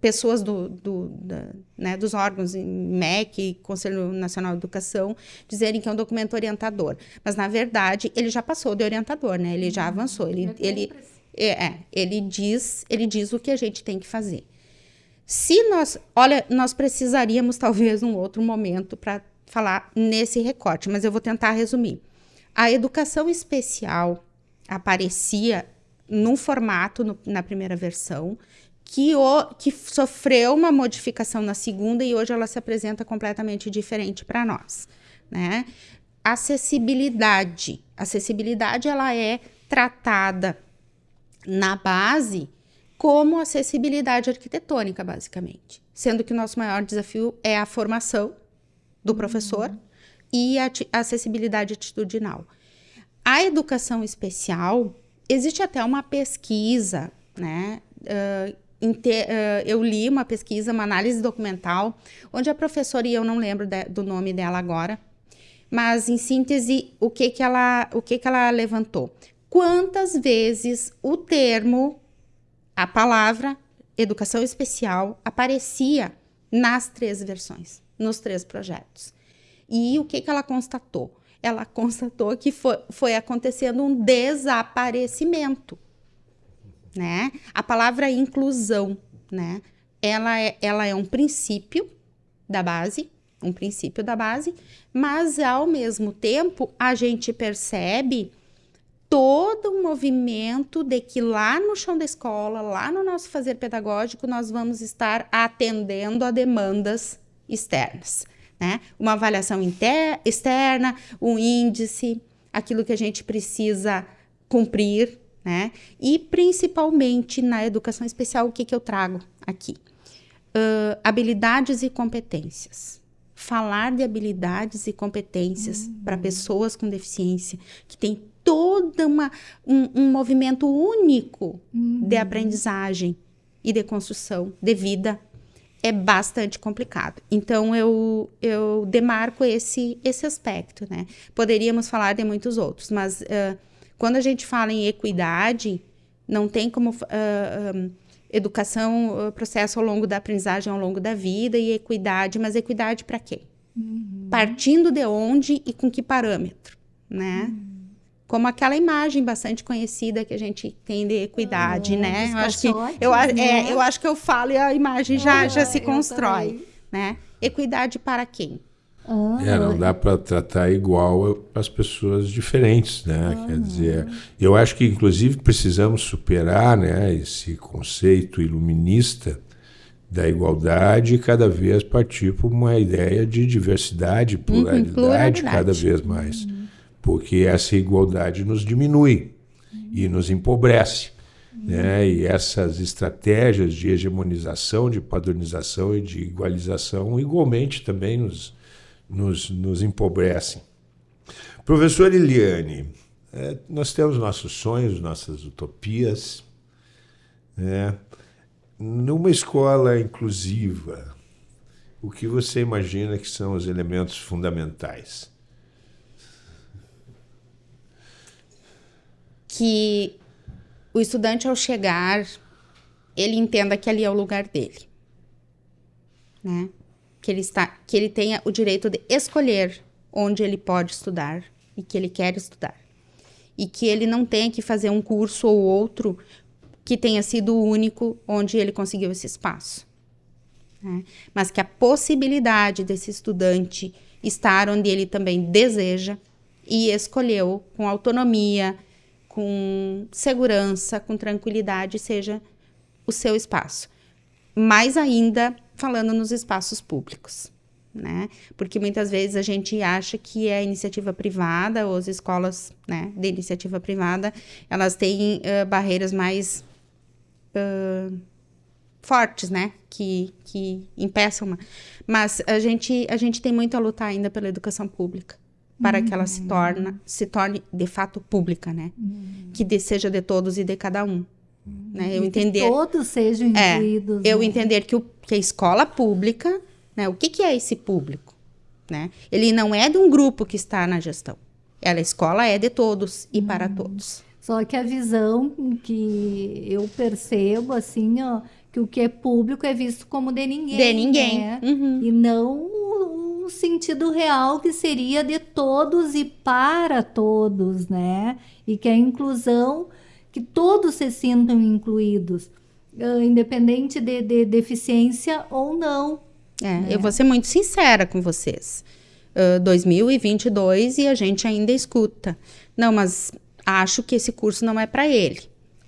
C: pessoas do, do da, né, dos órgãos, MEC, Conselho Nacional de Educação, dizerem que é um documento orientador. Mas, na verdade, ele já passou de orientador, né? Ele já uhum. avançou. Ele, ele, é, é, ele, diz, ele diz o que a gente tem que fazer. Se nós, olha, nós precisaríamos talvez um outro momento para falar nesse recorte, mas eu vou tentar resumir. A educação especial aparecia num formato no, na primeira versão que, o, que sofreu uma modificação na segunda e hoje ela se apresenta completamente diferente para nós, né? Acessibilidade. Acessibilidade ela é tratada na base como acessibilidade arquitetônica, basicamente. Sendo que o nosso maior desafio é a formação do professor uhum. e a, acessibilidade atitudinal. A educação especial, existe até uma pesquisa, né? Uh, eu li uma pesquisa, uma análise documental, onde a professora, e eu não lembro de, do nome dela agora, mas em síntese, o que, que, ela, o que, que ela levantou? Quantas vezes o termo a palavra educação especial aparecia nas três versões, nos três projetos. E o que, que ela constatou? Ela constatou que foi, foi acontecendo um desaparecimento. Né? A palavra inclusão, né? ela, é, ela é um princípio da base, um princípio da base, mas ao mesmo tempo a gente percebe todo um movimento de que lá no chão da escola, lá no nosso fazer pedagógico, nós vamos estar atendendo a demandas externas. Né? Uma avaliação externa, um índice, aquilo que a gente precisa cumprir, né? E principalmente na educação especial, o que, que eu trago aqui? Uh, habilidades e competências. Falar de habilidades e competências uhum. para pessoas com deficiência, que tem todo uma, um, um movimento único uhum. de aprendizagem e de construção de vida é bastante complicado. Então eu eu demarco esse esse aspecto, né? Poderíamos falar de muitos outros, mas uh, quando a gente fala em equidade, não tem como uh, um, educação, uh, processo ao longo da aprendizagem ao longo da vida e equidade, mas equidade para quê? Uhum. Partindo de onde e com que parâmetro, né? Uhum como aquela imagem bastante conhecida que a gente tem de equidade, ah, né? Eu acho que eu, é, né? eu acho que eu falo e a imagem já, ah, já se constrói, né? Equidade para quem?
A: Ah, é, não dá para tratar igual as pessoas diferentes, né? Quer dizer, eu acho que inclusive precisamos superar, né, esse conceito iluminista da igualdade e cada vez partir para uma ideia de diversidade, pluralidade, uhum, pluralidade. cada vez mais. Uhum porque essa igualdade nos diminui e nos empobrece. Né? E essas estratégias de hegemonização, de padronização e de igualização, igualmente também nos, nos, nos empobrecem. Professor Eliane, é, nós temos nossos sonhos, nossas utopias. Né? Numa escola inclusiva, o que você imagina que são os elementos fundamentais?
C: Que o estudante, ao chegar, ele entenda que ali é o lugar dele. Né? Que ele, está, que ele tenha o direito de escolher onde ele pode estudar e que ele quer estudar. E que ele não tenha que fazer um curso ou outro que tenha sido o único onde ele conseguiu esse espaço. Né? Mas que a possibilidade desse estudante estar onde ele também deseja e escolheu com autonomia, com segurança, com tranquilidade, seja o seu espaço. Mais ainda falando nos espaços públicos. Né? Porque muitas vezes a gente acha que é iniciativa privada, ou as escolas né, de iniciativa privada, elas têm uh, barreiras mais uh, fortes, né? Que, que impeçam. Mas a gente, a gente tem muito a lutar ainda pela educação pública para que ela se torne, se torne de fato pública, né? Uhum. Que de, seja de todos e de cada um. Uhum. Né? Eu entender
B: que todos sejam
C: é, incluídos. É, eu né? entender que, o, que a escola pública, né? O que, que é esse público, né? Ele não é de um grupo que está na gestão. Ela, a escola é de todos e para todos.
B: Só que a visão que eu percebo, assim, ó, que que o que é público é visto como de ninguém.
C: De ninguém.
B: Né?
C: Uhum.
B: E não sentido real que seria de todos e para todos, né? E que a inclusão, que todos se sintam incluídos, uh, independente de, de, deficiência ou não.
C: É, né? Eu vou ser muito sincera com vocês. Uh, 2022 e a gente ainda escuta. Não, mas acho que esse curso não é para ele.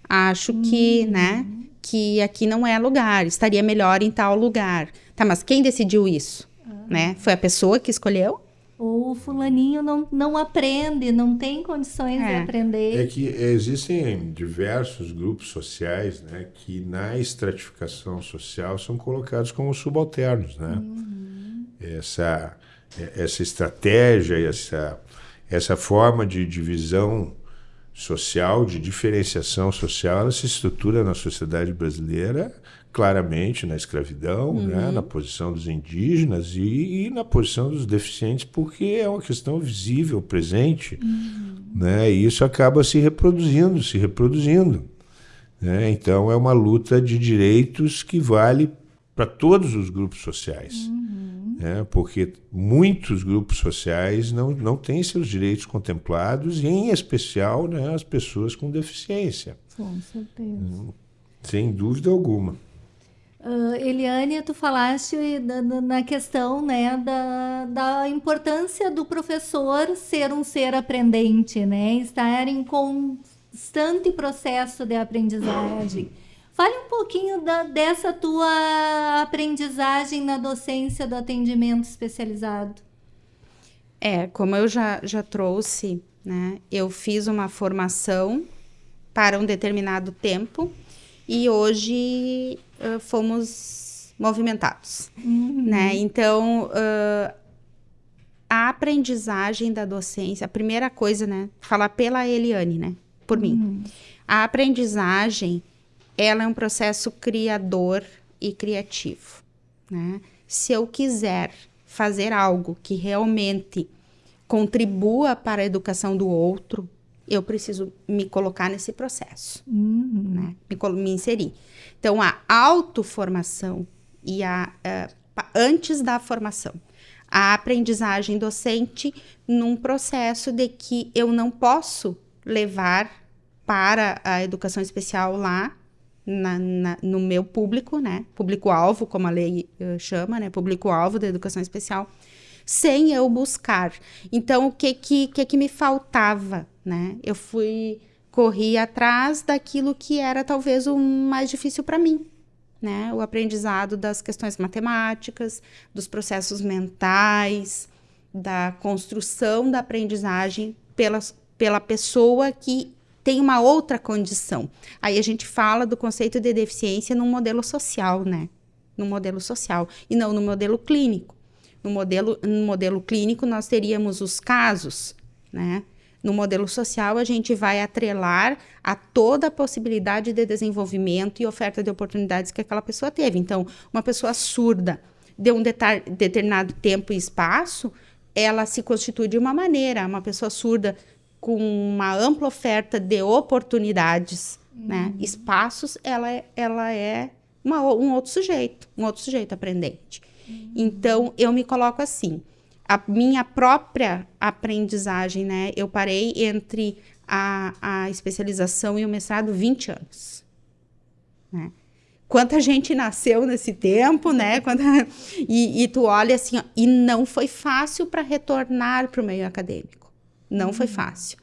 C: Acho que, uhum. né? que aqui não é lugar, estaria melhor em tal lugar. Tá, mas quem decidiu isso? Né? Foi a pessoa que escolheu?
B: Ou o fulaninho não, não aprende, não tem condições é. de aprender.
A: É que existem diversos grupos sociais né, que na estratificação social são colocados como subalternos. Né? Uhum. Essa, essa estratégia, essa, essa forma de divisão social, de diferenciação social, ela se estrutura na sociedade brasileira claramente na escravidão, né, uhum. né, na posição dos indígenas e, e, na posição dos deficientes, porque é uma questão visível, presente, uhum. né, e isso acaba se reproduzindo, se reproduzindo. Né, então é uma luta de direitos que vale para todos os grupos sociais. Uhum né? porque muitos grupos sociais não, não têm seus direitos contemplados, e em especial né, as pessoas com deficiência.
B: Com certeza. Hum,
A: sem dúvida alguma.
B: Uh, Eliane, tu falaste na questão né, da, da importância do professor ser um ser aprendente, né, estar em constante processo de aprendizagem. Fale um pouquinho da, dessa tua aprendizagem na docência do atendimento especializado.
C: É, como eu já, já trouxe, né, eu fiz uma formação para um determinado tempo e hoje uh, fomos movimentados, uhum. né? Então, uh, a aprendizagem da docência, a primeira coisa, né, falar pela Eliane, né, por uhum. mim. A aprendizagem ela é um processo criador e criativo. Né? Se eu quiser fazer algo que realmente contribua para a educação do outro, eu preciso me colocar nesse processo, uhum. né? me, me, inserir. Então, a autoformação e a, a, antes da formação, a aprendizagem docente num processo de que eu não posso levar para a educação especial lá na, na, no meu público, né? Público-alvo, como a lei uh, chama, né? Público-alvo da educação especial, sem eu buscar. Então, o que que, que que me faltava, né? Eu fui corri atrás daquilo que era talvez o mais difícil para mim, né? O aprendizado das questões matemáticas, dos processos mentais, da construção da aprendizagem pela, pela pessoa que tem uma outra condição. Aí a gente fala do conceito de deficiência num modelo social, né? No modelo social e não no modelo clínico. No modelo, no modelo clínico nós teríamos os casos, né? No modelo social, a gente vai atrelar a toda a possibilidade de desenvolvimento e oferta de oportunidades que aquela pessoa teve. Então, uma pessoa surda de um determinado tempo e espaço, ela se constitui de uma maneira. Uma pessoa surda com uma ampla oferta de oportunidades, né, uhum. né? Espaços, ela é, ela é uma, um outro sujeito, um outro sujeito aprendente. Uhum. Então, eu me coloco assim, a minha própria aprendizagem, né? Eu parei entre a, a especialização e o mestrado 20 anos, né? Quanta gente nasceu nesse tempo, né? Quanta... E, e tu olha assim, ó, e não foi fácil para retornar para o meio acadêmico. Não uhum. foi fácil.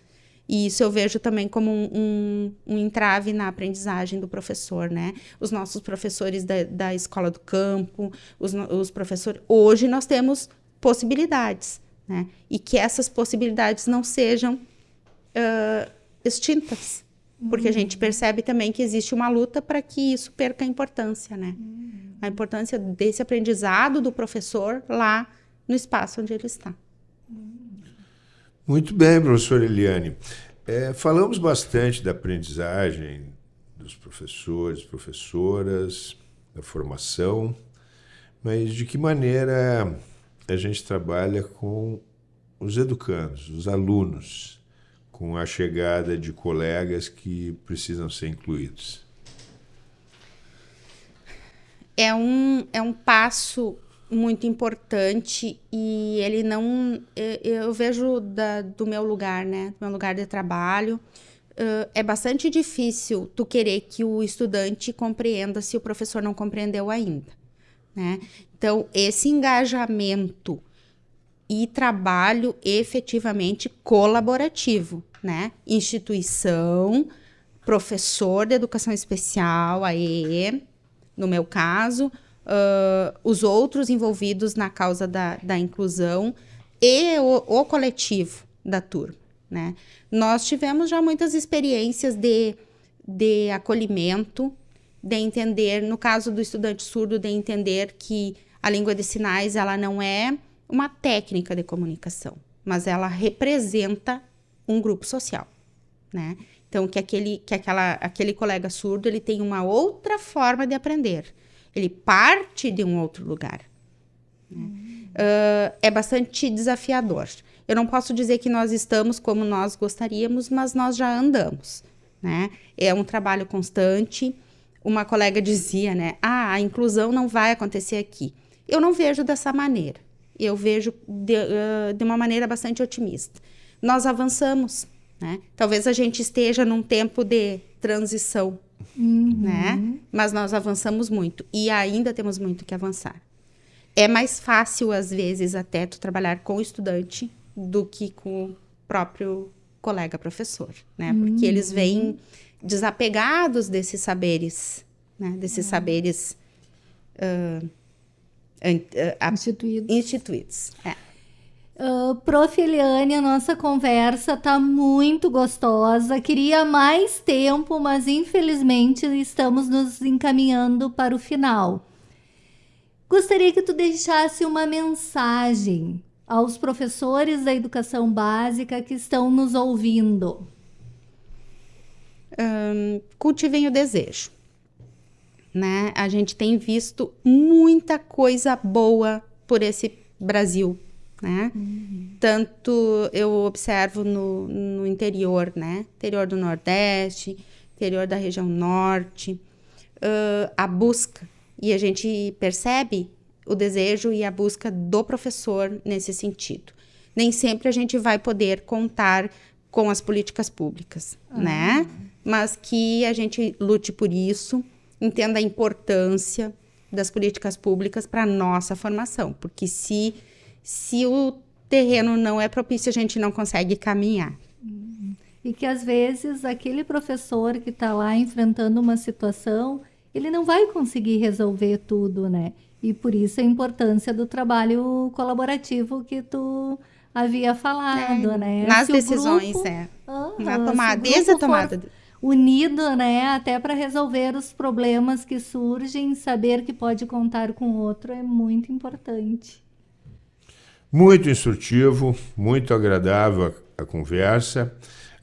C: E isso eu vejo também como um, um, um, entrave na aprendizagem do professor, né? Os nossos professores da, da escola do campo, os, os professores. Hoje nós temos possibilidades, né? E que essas possibilidades não sejam uh, extintas. Porque a gente uhum. percebe também que existe uma luta para que isso perca a importância, né? Uhum. A importância desse aprendizado do professor lá no espaço onde ele está.
A: Muito bem, professor Eliane. É, falamos bastante da aprendizagem dos professores, professoras, da formação, mas de que maneira a gente trabalha com os educandos, os alunos, com a chegada de colegas que precisam ser incluídos?
C: é um, é um passo muito importante e ele não eu, vejo da, do meu lugar né do meu lugar de trabalho uh, é bastante difícil tu querer que o estudante compreenda se o professor não compreendeu ainda né então esse engajamento e trabalho efetivamente colaborativo né instituição professor de educação especial a EE no meu caso uh, os outros envolvidos na causa da, da inclusão e o, o coletivo da turma. Né? Nós tivemos já muitas experiências de, de acolhimento, de entender, no caso do estudante surdo, de entender que a língua de sinais ela não é uma técnica de comunicação, mas ela representa um grupo social, né? Então que aquele que aquela aquele colega surdo ele tem uma outra forma de aprender. Ele parte de um outro lugar. Né? Uh, é bastante desafiador. Eu não posso dizer que nós estamos como nós gostaríamos, mas nós já andamos. Né? É um trabalho constante. Uma colega dizia, né? Ah, a inclusão não vai acontecer aqui. Eu não vejo dessa maneira. Eu vejo de, uh, de uma maneira bastante otimista. Nós avançamos, né? Talvez a gente esteja num tempo de transição uhum. né? Mas nós avançamos muito e ainda temos muito que avançar. É mais fácil, às vezes, até tu trabalhar com o estudante do que com o próprio colega professor, né? Porque uhum. eles vêm desapegados desses saberes, né? Desses uhum. saberes uh,
B: uh, instituídos.
C: instituídos. É.
B: Uh, Prof. Eliane, a nossa conversa tá muito gostosa. Queria mais tempo, mas infelizmente estamos nos encaminhando para o final. Gostaria que tu deixasse uma mensagem aos professores da educação básica que estão nos ouvindo.
C: Um, cultivem o desejo. Né? A gente tem visto muita coisa boa por esse Brasil né? Uhum. Tanto eu observo no, no interior, né? Interior do Nordeste, interior da região Norte, uh, a busca. E a gente percebe o desejo e a busca do professor nesse sentido. Nem sempre a gente vai poder contar com as políticas públicas, uhum. né? Mas que a gente lute por isso, entenda a importância das políticas públicas para a nossa formação, porque se se o terreno não é propício, a gente não consegue caminhar.
B: E que às vezes aquele professor que está lá enfrentando uma situação, ele não vai conseguir resolver tudo, né? E por isso a importância do trabalho colaborativo que tu havia falado, é, né?
C: Nas se decisões, grupo, é. Ah, Na tomada, desde a tomada.
B: Unido, né? Até para resolver os problemas que surgem, saber que pode contar com outro é muito importante.
A: Muito instrutivo, muito agradável a, a conversa.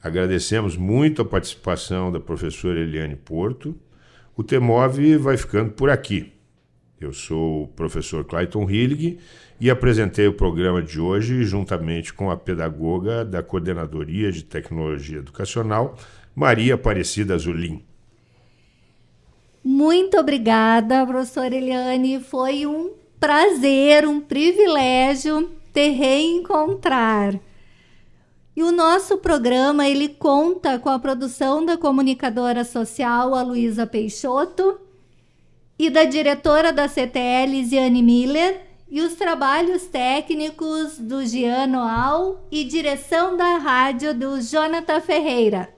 A: Agradecemos muito a participação da professora Eliane Porto. O TEMOV vai ficando por aqui. Eu sou o professor Clayton Hillig e apresentei o programa de hoje juntamente com a pedagoga da Coordenadoria de Tecnologia Educacional, Maria Aparecida Zulim.
B: Muito obrigada, professora Eliane. Foi um prazer, um privilégio te reencontrar. E o nosso programa ele conta com a produção da comunicadora social a Luísa Peixoto e da diretora da CTL Ziane Miller e os trabalhos técnicos do Giano Al e direção da rádio do Jonathan Ferreira.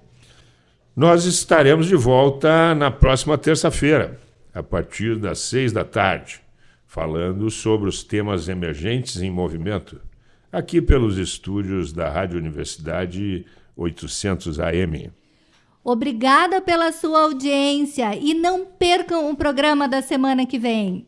A: Nós estaremos de volta na próxima terça-feira, a partir das seis da tarde falando sobre os temas emergentes em movimento, aqui pelos estúdios da Rádio Universidade 800 AM.
B: Obrigada pela sua audiência e não percam o programa da semana que vem.